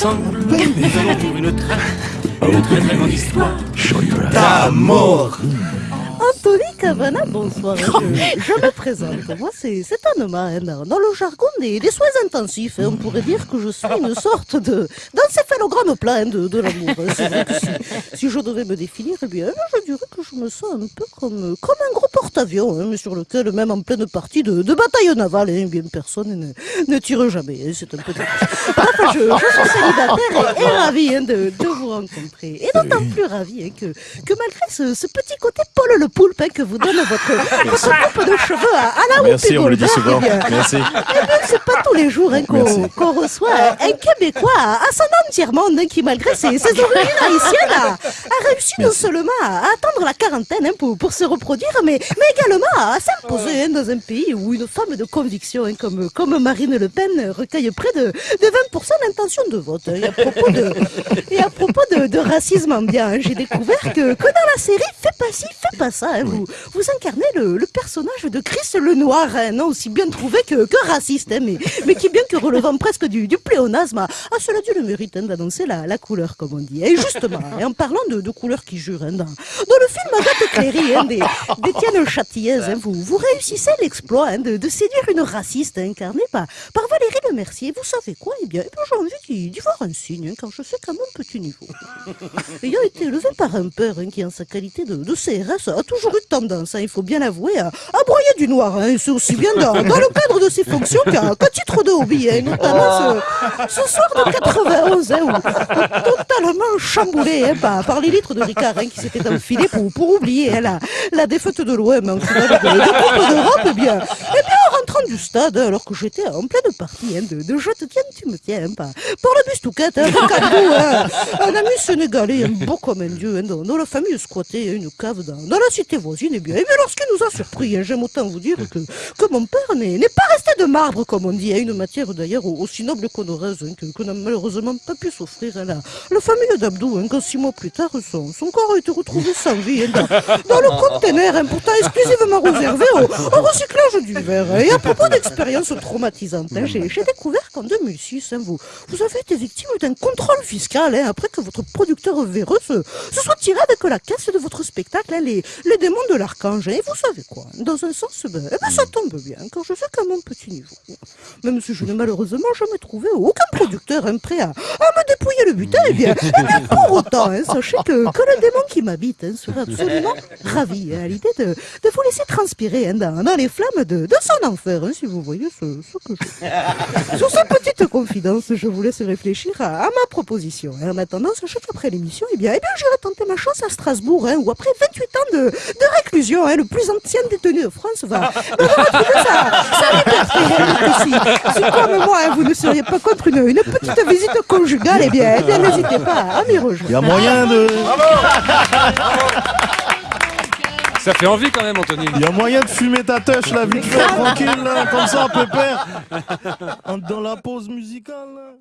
ensemble, nous allons vivre une très, une très très grande histoire. D'amour. Anthony Cavana, bonsoir. Je, me présente. Moi, c'est Anoma. hein. Dans le jargon des, soins intensifs, hein, on pourrait dire que je suis une sorte de d'encéphalogramme plein de, de l'amour. hein. Si, je devais me définir, eh bien, je dirais que je me sens un peu comme, comme un gros porte-avions, mais sur lequel, même en pleine partie de, bataille navale, hein, bien personne ne, tire jamais. C'est un peu je, suis célibataire et, et ravi hein, de, de Et d'autant plus ravi hein, que, que malgré ce, ce petit côté Paul le poulpe hein, que vous donne votre, votre coupe de cheveux à, à la Merci, Whoopi on le dit souvent. eh bien, Merci. eh c'est pas tous les jours hein, qu'on reçoit un Québécois ascendant tiers-monde hein, qui, malgré ses, ses origines haïtiennes, a, a réussi non seulement à atteindre la quarantaine hein, pour, pour se reproduire, mais, mais également à s'imposer hein, dans un pays où une femme de conviction hein, comme, comme Marine Le Pen recueille près de, de 20% d'intention de vote. hein. Et à propos de, et à propos de, racisme ambiant, j'ai découvert que, que dans la série Fais pas ci, fais pas ça, hein, vous, vous incarnez le, le personnage de Chris le Noir, hein, non aussi bien trouvé que, que raciste, hein, mais, mais qui bien que relevant presque du, du pléonasme, a, a cela dû le mérite hein, d'annoncer la, la couleur, comme on dit. Et justement, en parlant de, de couleurs qui jurent, hein, dans, dans le film Agathe Cléry des- d'Étienne Châtillaise, vous, vous réussissez l'exploit de, de séduire une raciste incarnée par, par Valérie Le Mercier. Vous savez quoi? Eh bien, eh bien, j'ai envie d'y voir un signe, quand je sais qu'à mon petit niveau. Ayant été élevé par un père hein, qui, en sa qualité de, de CRS, a toujours eu tendance, hein, il faut bien l'avouer, à, à broyer du noir. hein, c'est aussi bien dans, dans le cadre de ses fonctions qu'à qu'à titre de hobby, hein, notamment ce, ce soir de 91, hein, où, où totalement chamboulé hein, par, par les litres de Ricard qui s'étaient enfilés pour, pour oublier la, la défaite de l'OM en finale de, de Coupe d'Europe. Eh bien, eh bien, du stade, alors que j'étais en pleine partie hein, de, de Je te tiens, tu me tiens, hein, par, par le bus touquette, hein, hein, un ami sénégalais, hein, beau comme un dieu, hein, dont, dont la famille squattait hein, une cave dans, la cité voisine. Eh bien, eh bien lorsqu'il nous a surpris, hein, j'aime autant vous dire que, que mon père n'est pas resté de marbre, comme on dit, hein, une matière d'ailleurs aussi noble qu'honoreuse, que, que n'a malheureusement pas pu s'offrir la, la famille d'Abdou, quand six mois plus tard, son, corps a été retrouvé sans vie dans, le conteneur, pourtant exclusivement réservé au, recyclage du verre. Et à propos d'expériences traumatisantes, hein, j'ai découvert qu'en 2006, hein, vous, vous avez été victime d'un contrôle fiscal hein, après que votre producteur véreux se, soit tiré avec la caisse de votre spectacle, les, démons de l'archange. Et vous savez quoi Dans un sens, ben, eh ben, ça tombe bien, quand je sais qu'à mon petit niveau, même si je n'ai malheureusement jamais trouvé aucun producteur prêt à, me dépouiller le butin, eh bien, eh pour autant, sachez que, le démon qui m'habite serait absolument ravi à l'idée de, vous laisser transpirer dans, les flammes de son enfer, hein, si vous voyez ce, ce que je Sur cette petite confidence, je vous laisse réfléchir à, à ma proposition. En attendant, sachez qu'après l'émission, eh bien, eh bien, j'irai tenter ma chance à Strasbourg, hein, où après 28 ans de, de réclusion, hein, le plus ancien détenu de France va, va retrouver sa, liberté. hein. Si, comme moi, hein, vous ne seriez pas contre une, une petite visite conjugale, eh bien, eh bien n'hésitez pas à m'y Il y rejoindre. a moyen de, Ça fait envie quand même, Anthony. il y a moyen de fumer ta tâche là, vite fait, tranquille là, comme ça, pépère. Dans la pause musicale. là.